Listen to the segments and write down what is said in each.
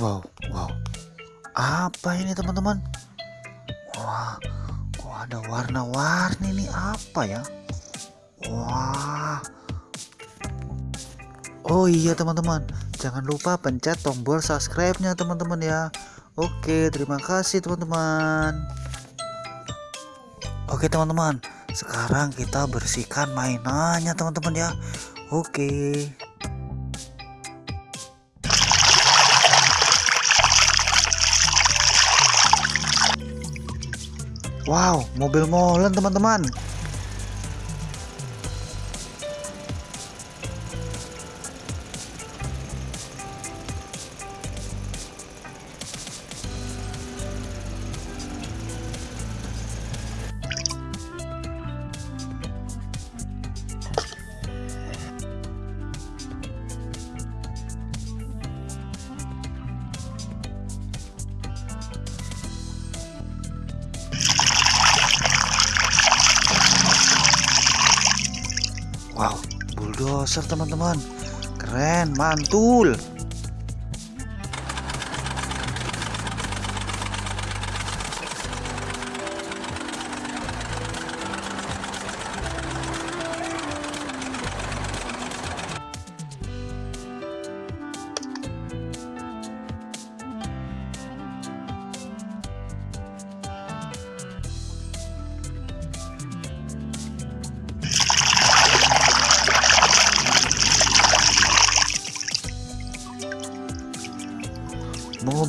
Wow, wow. Apa ini teman-teman? Wah, kok ada warna-warni nih apa ya? Wah. Oh iya teman-teman, jangan lupa pencet tombol subscribe-nya teman-teman ya. Oke, terima kasih teman-teman. Oke teman-teman, sekarang kita bersihkan mainannya teman-teman ya. Oke. Wow, mobil molen teman-teman. Bulldozer teman-teman. Keren, mantul.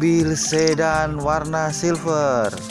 Mobil sedan warna silver.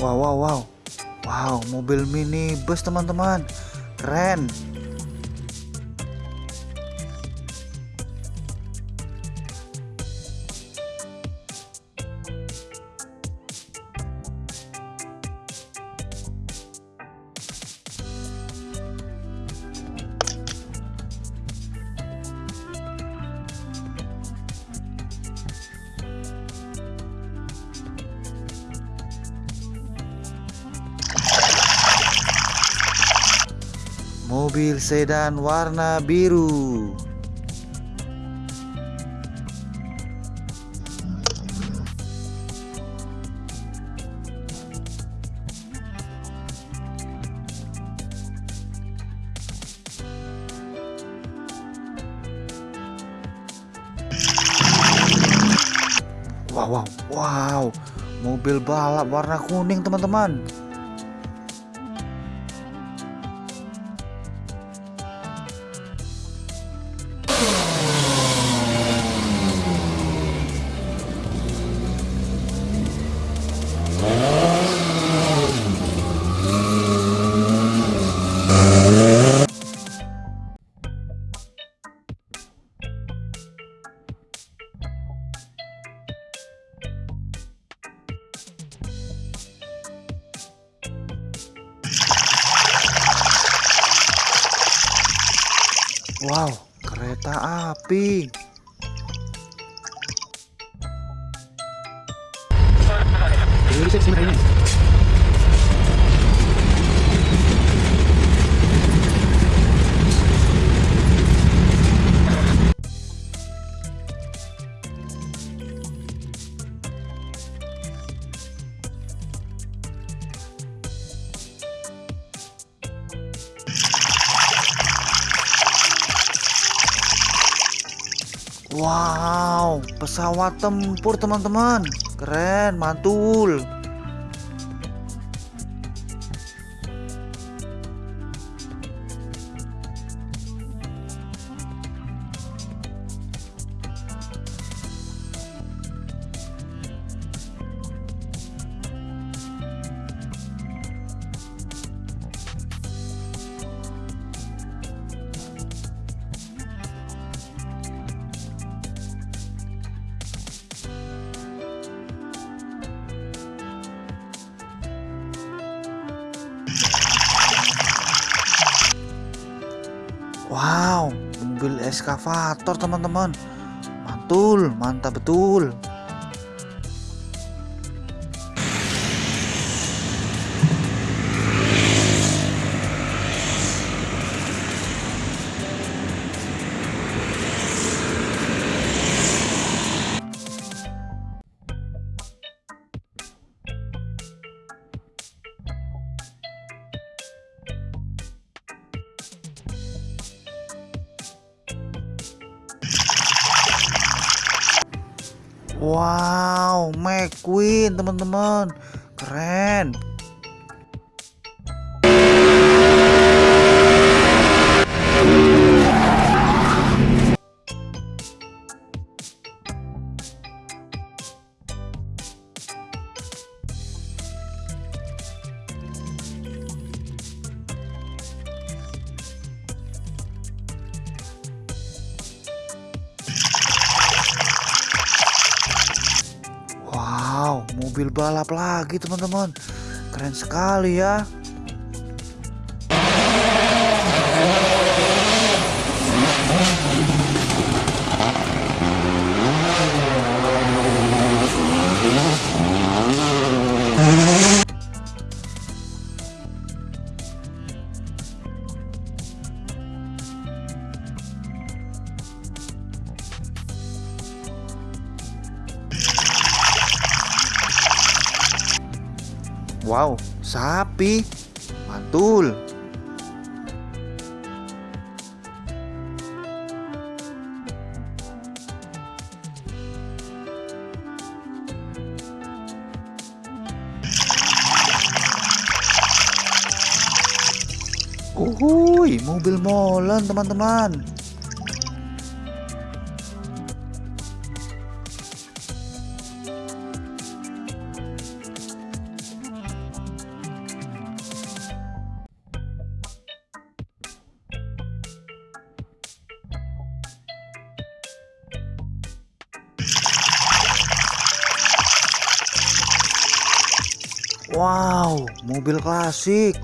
Wow, wow, wow. Wow, mobil mini bus teman-teman. Keren. Mobil sedan warna biru. Wow, wow, wow. Mobil balap warna kuning, teman-teman. Wow, kereta api. Wow, pesawat tempur teman-teman. Keren, mantul. Wow, mobil eskavator teman-teman. Mantul, mantap betul. Wow, McQueen teman-teman, keren. Mobil balap lagi teman-teman. Keren sekali ya. Wow, sapi. Mantul. Uhuy, mobil molen teman-teman. Wow, mobil klasik.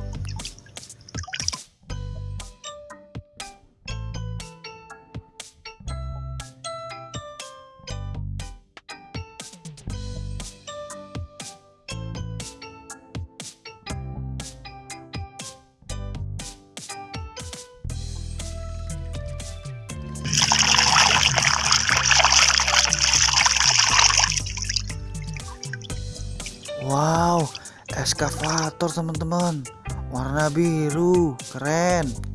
Wow, eskavator teman-teman. Warna biru, keren.